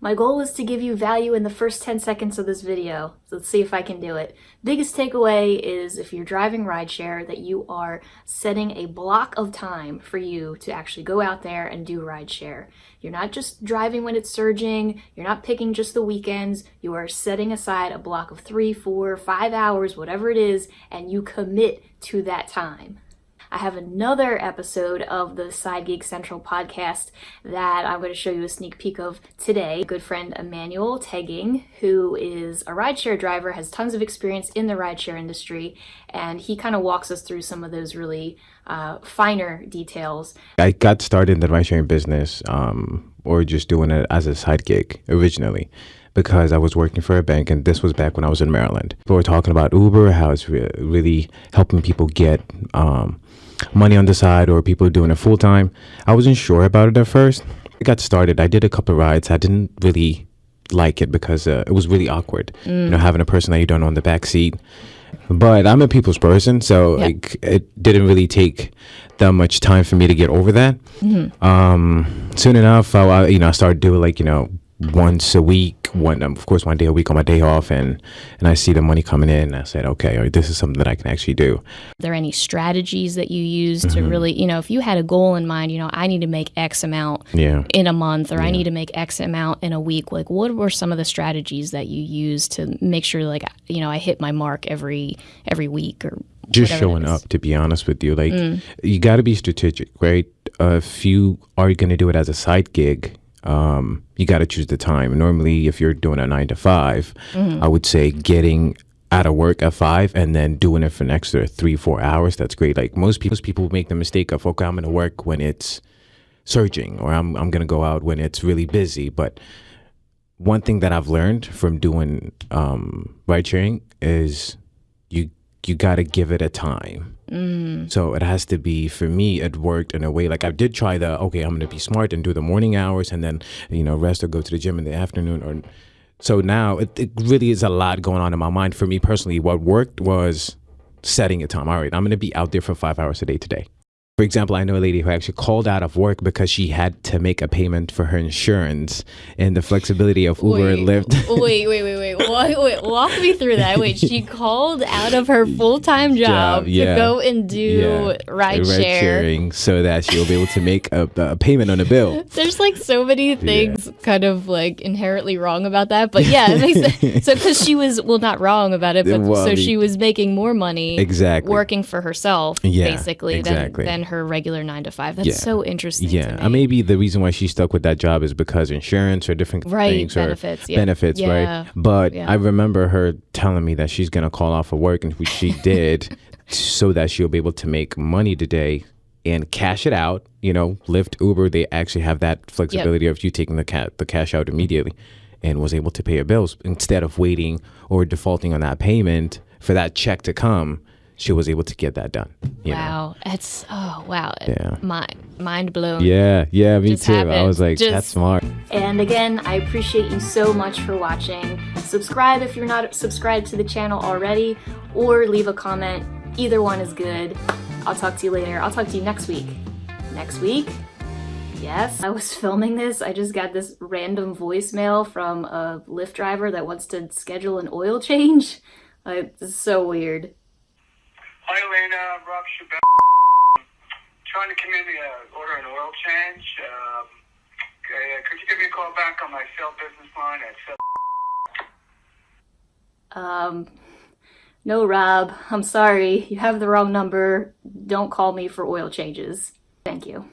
My goal was to give you value in the first 10 seconds of this video. So let's see if I can do it. Biggest takeaway is if you're driving rideshare that you are setting a block of time for you to actually go out there and do rideshare. You're not just driving when it's surging, you're not picking just the weekends, you are setting aside a block of three, four, five hours, whatever it is, and you commit to that time. I have another episode of the Side Gig Central podcast that I'm going to show you a sneak peek of today. Good friend Emmanuel Tegging, who is a rideshare driver, has tons of experience in the rideshare industry, and he kind of walks us through some of those really uh, finer details. I got started in the ridesharing business um, or just doing it as a side gig originally because I was working for a bank, and this was back when I was in Maryland. We were talking about Uber, how it's re- really helping people get um, money on the side or people doing it full time. I wasn't sure about it at first. I got started. I did a couple of rides. I didn't really like it because uh, it was really awkward. Mm. You know, having a person that you don't know in the back seat. But I'm a people's person, so like, it didn't really take that much time for me to get over that. Mm-hmm. Um, soon enough, I, you know, I started doing like you know once a week, one um, of course one day a week on my day off, and and I see the money coming in. I said, okay, this is something that I can actually do. Are there any strategies that you use mm-hmm. to really, you know, if you had a goal in mind, you know, I need to make X amount yeah. in a month, or yeah. I need to make X amount in a week. Like, what were some of the strategies that you use to make sure, like, you know, I hit my mark every every week or just showing up to be honest with you like mm. you got to be strategic right uh, if you are going to do it as a side gig um, you got to choose the time. Normally, if you're doing a nine to 5 mm-hmm. I would say getting out of work at five and then doing it for an extra three, four hours. That's great. Like most people, most people make the mistake of, okay, I'm going to work when it's surging or I'm, I'm going to go out when it's really busy. But one thing that I've learned from doing um, ride sharing is you you got to give it a time. Mm. So it has to be for me. It worked in a way like I did try the okay. I'm going to be smart and do the morning hours, and then you know rest or go to the gym in the afternoon. Or so now it, it really is a lot going on in my mind. For me personally, what worked was setting a time. All right, I'm going to be out there for five hours a day today. For example, I know a lady who actually called out of work because she had to make a payment for her insurance and the flexibility of Uber wait, and Lyft. wait, wait, wait, wait. Walk, wait. Walk me through that. Wait, she called out of her full time job, job yeah. to go and do yeah. ride, share. sharing so that she'll be able to make a, a, payment on a bill. There's like so many things yeah. kind of like inherently wrong about that. But yeah, it makes sense. So, because she was, well, not wrong about it, but well, so she was making more money exactly working for herself, yeah, basically, exactly. than, than her regular nine to five. That's yeah. so interesting. Yeah, uh, maybe the reason why she stuck with that job is because insurance or different right, things benefits, or yeah. benefits, yeah. right? But I remember her telling me that she's gonna call off of work, and she did, so that she'll be able to make money today and cash it out. You know, Lyft, Uber, they actually have that flexibility yep. of you taking the ca- the cash out immediately, and was able to pay her bills instead of waiting or defaulting on that payment for that check to come she was able to get that done. wow, know? it's oh wow, yeah, mind mind blown. Yeah, yeah, me Just too. Happened. I was like, Just, that's smart. And again, I appreciate you so much for watching. Subscribe if you're not subscribed to the channel already, or leave a comment. Either one is good. I'll talk to you later. I'll talk to you next week. Next week. Yes, I was filming this. I just got this random voicemail from a Lyft driver that wants to schedule an oil change. Like, it's so weird. Hi, Elena. Rob Schubert. Trying to come in to uh, order an oil change. Um, uh, could you give me a call back on my cell business line at cell? Um, no, Rob. I'm sorry. You have the wrong number. Don't call me for oil changes. Thank you.